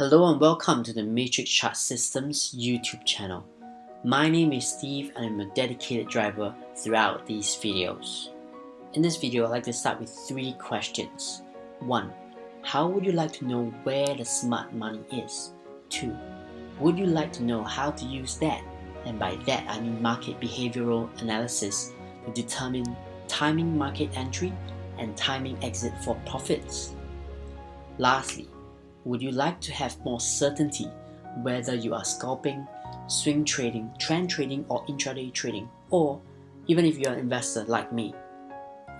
Hello and welcome to the Matrix Chart Systems YouTube channel. My name is Steve and I'm a dedicated driver throughout these videos. In this video, I'd like to start with three questions. 1. How would you like to know where the smart money is? 2. Would you like to know how to use that? And by that I mean market behavioral analysis to determine timing market entry and timing exit for profits. Lastly, would you like to have more certainty whether you are scalping, swing trading, trend trading or intraday trading or even if you're an investor like me?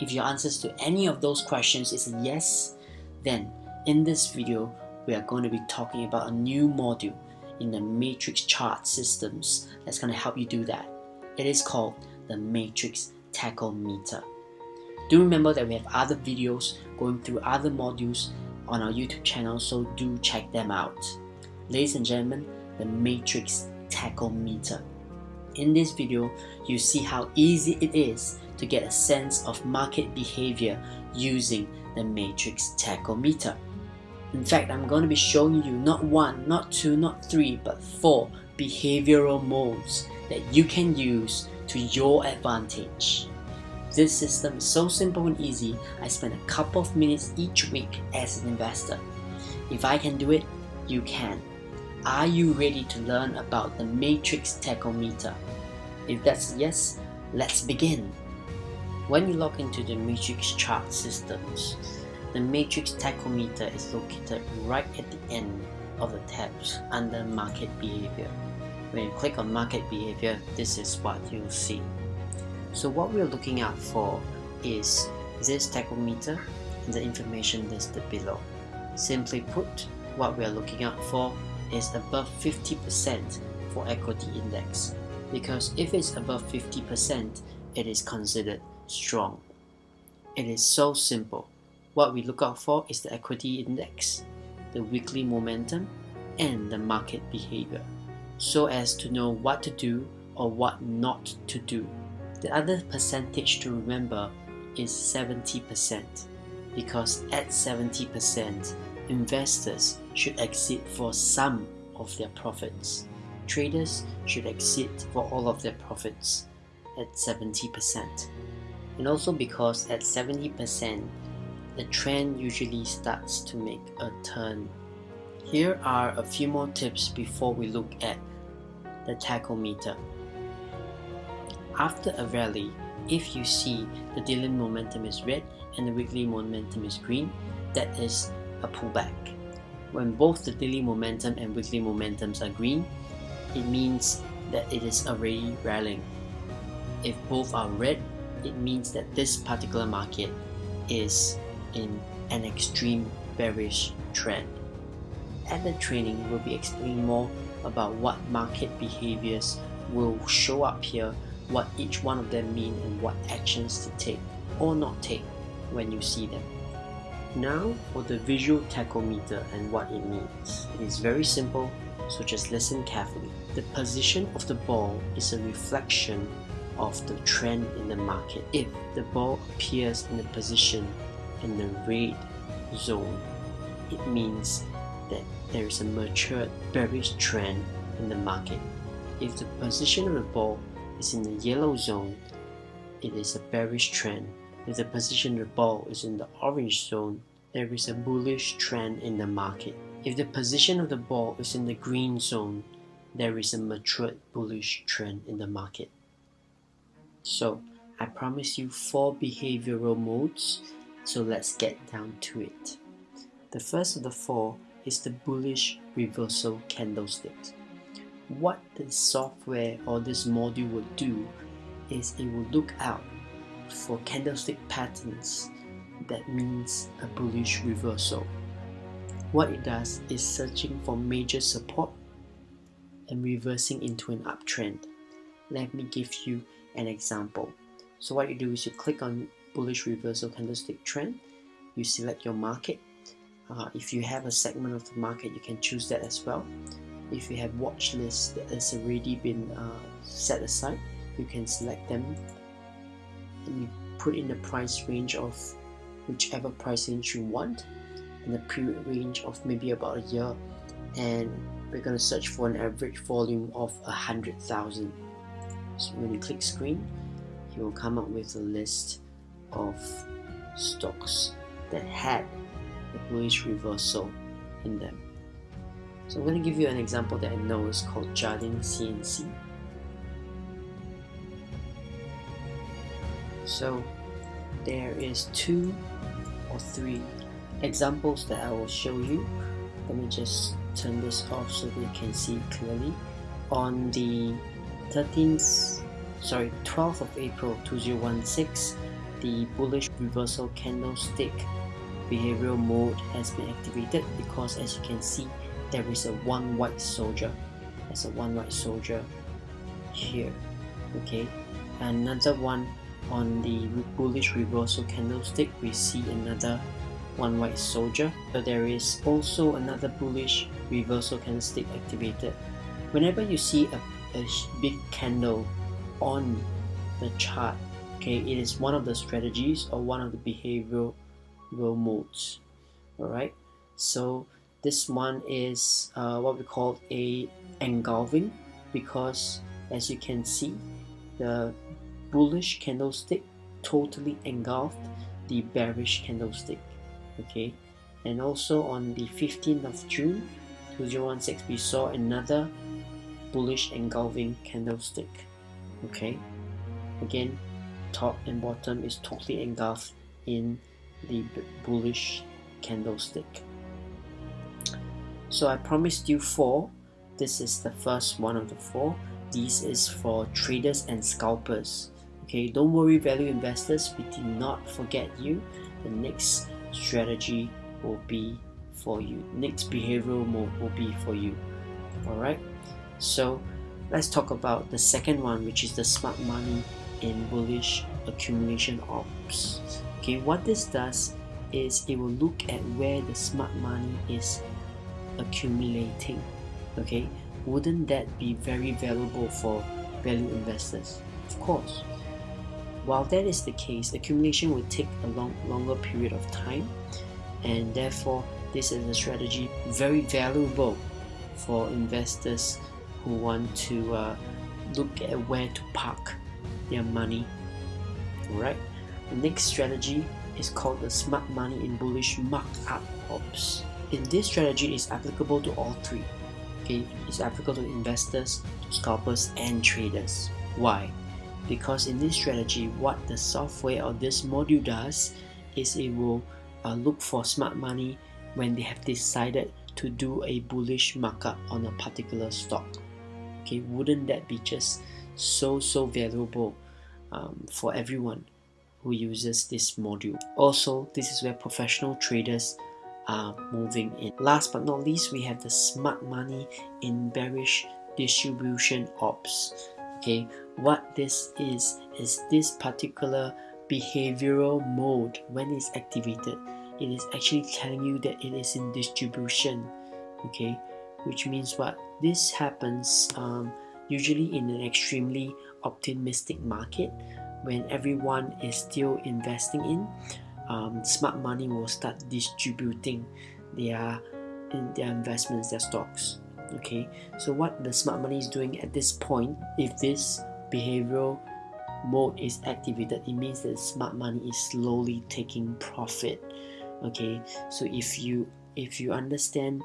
If your answers to any of those questions is yes, then in this video we are going to be talking about a new module in the matrix chart systems that's going to help you do that. It is called the matrix tachometer. Do remember that we have other videos going through other modules on our YouTube channel, so do check them out. Ladies and gentlemen, the Matrix Tachometer. In this video, you see how easy it is to get a sense of market behavior using the Matrix Tachometer. In fact, I'm going to be showing you not one, not two, not three, but four behavioral modes that you can use to your advantage. This system is so simple and easy, I spend a couple of minutes each week as an investor. If I can do it, you can. Are you ready to learn about the Matrix Tachometer? If that's yes, let's begin. When you log into the Matrix chart systems, the Matrix Tachometer is located right at the end of the tabs under Market Behavior. When you click on Market Behavior, this is what you'll see. So what we're looking out for is this tachometer and the information listed below. Simply put, what we are looking out for is above 50% for equity index because if it's above 50%, it is considered strong. It is so simple. What we look out for is the equity index, the weekly momentum, and the market behavior so as to know what to do or what not to do. The other percentage to remember is 70% because at 70%, investors should exit for some of their profits. Traders should exit for all of their profits at 70%. And also because at 70%, the trend usually starts to make a turn. Here are a few more tips before we look at the tachometer. After a rally, if you see the daily momentum is red and the weekly momentum is green, that is a pullback. When both the daily momentum and weekly momentums are green, it means that it is already rallying. If both are red, it means that this particular market is in an extreme bearish trend. At the training, we'll be explaining more about what market behaviors will show up here what each one of them mean and what actions to take or not take when you see them. Now for the visual tachometer and what it means. It is very simple, so just listen carefully. The position of the ball is a reflection of the trend in the market. If the ball appears in a position in the red zone, it means that there is a matured bearish trend in the market. If the position of the ball is in the yellow zone, it is a bearish trend. If the position of the ball is in the orange zone, there is a bullish trend in the market. If the position of the ball is in the green zone, there is a matured bullish trend in the market. So, I promise you four behavioral modes, so let's get down to it. The first of the four is the bullish reversal candlesticks what this software or this module will do is it will look out for candlestick patterns that means a bullish reversal. What it does is searching for major support and reversing into an uptrend. Let me give you an example. So what you do is you click on bullish reversal candlestick trend, you select your market. Uh, if you have a segment of the market, you can choose that as well if you have watch lists that has already been uh, set aside you can select them. And you put in the price range of whichever price range you want and the period range of maybe about a year. And we're going to search for an average volume of a hundred thousand. So when you click screen you will come up with a list of stocks that had the bullish reversal in them so I'm going to give you an example that I know is called Jardine C&C so there is two or three examples that I will show you. Let me just turn this off so that you can see clearly. On the 13th sorry 12th of April 2016 the bullish reversal candlestick behavioral mode has been activated because as you can see there is a one white soldier. There's a one white soldier here okay? Another one on the bullish reversal candlestick we see another one white soldier. So there is also another bullish reversal candlestick activated. Whenever you see a, a big candle on the chart okay it is one of the strategies or one of the behavioral modes alright? So this one is uh, what we call a engulfing because as you can see the bullish candlestick totally engulfed the bearish candlestick okay? And also on the 15th of June 2016 we saw another bullish engulfing candlestick okay? Again top and bottom is totally engulfed in the bullish candlestick so I promised you four. This is the first one of the four. This is for traders and scalpers. Okay don't worry value investors. We did not forget you. The next strategy will be for you. Next behavioral mode will be for you. Alright? So let's talk about the second one which is the smart money in bullish accumulation ops. Okay what this does is it will look at where the smart money is accumulating okay wouldn't that be very valuable for value investors of course while that is the case, accumulation will take a long, longer period of time and therefore this is a strategy very valuable for investors who want to uh, look at where to park their money. Alright, the next strategy is called the smart money in bullish markup ops. In this strategy is applicable to all three. Okay, it's applicable to investors, to scalpers and traders. Why? because in this strategy what the software or this module does is it will uh, look for smart money when they have decided to do a bullish markup on a particular stock okay wouldn't that be just so so valuable um, for everyone who uses this module also this is where professional traders are moving in. Last but not least we have the smart money in bearish distribution ops. Okay what this is is this particular behavioral mode when it's activated. It is actually telling you that it is in distribution. Okay which means what? This happens um, usually in an extremely optimistic market when everyone is still investing in um, smart money will start distributing their in their investments their stocks okay? So what the smart money is doing at this point if this behavioral mode is activated it means that smart money is slowly taking profit okay? So if you if you understand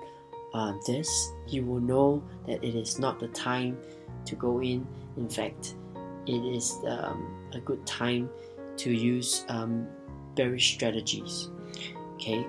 uh, this you will know that it is not the time to go in. In fact it is um, a good time to use um, bearish strategies okay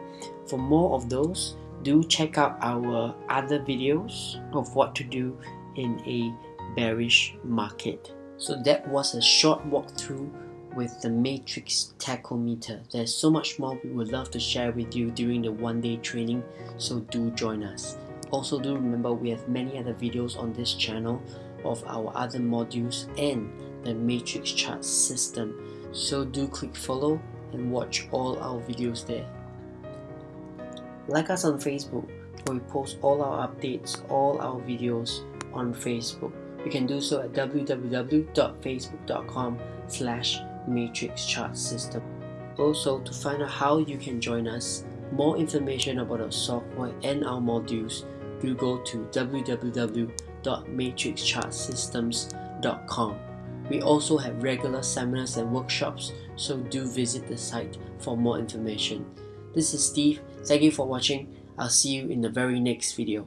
for more of those do check out our other videos of what to do in a bearish market. So that was a short walkthrough with the Matrix Tachometer. There's so much more we would love to share with you during the one day training, so do join us. Also do remember we have many other videos on this channel of our other modules and the Matrix chart system. So do click follow and watch all our videos there. Like us on Facebook, where we post all our updates, all our videos on Facebook. You can do so at www.facebook.com slash matrix chart system. Also, to find out how you can join us, more information about our software and our modules, do go to www.matrixchartsystems.com. We also have regular seminars and workshops, so do visit the site for more information. This is Steve. Thank you for watching. I'll see you in the very next video.